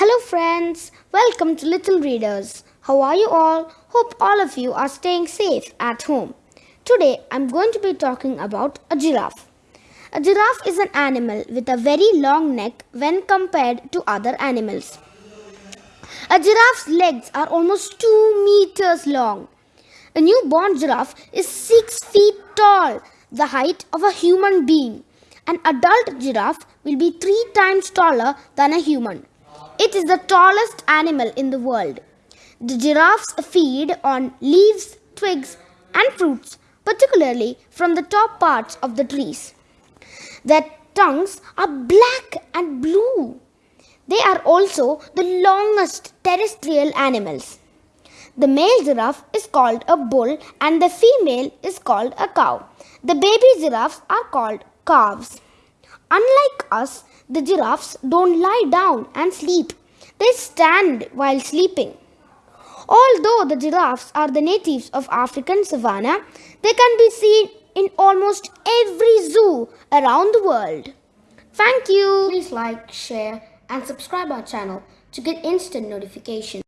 Hello, friends. Welcome to Little Readers. How are you all? Hope all of you are staying safe at home. Today, I'm going to be talking about a giraffe. A giraffe is an animal with a very long neck when compared to other animals. A giraffe's legs are almost 2 meters long. A newborn giraffe is 6 feet tall, the height of a human being. An adult giraffe will be 3 times taller than a human. It is the tallest animal in the world. The giraffes feed on leaves, twigs, and fruits, particularly from the top parts of the trees. Their tongues are black and blue. They are also the longest terrestrial animals. The male giraffe is called a bull and the female is called a cow. The baby giraffes are called calves. Unlike us, the giraffes don't lie down and sleep. They stand while sleeping. Although the giraffes are the natives of African savanna, they can be seen in almost every zoo around the world. Thank you. Please like, share and subscribe our channel to get instant notifications.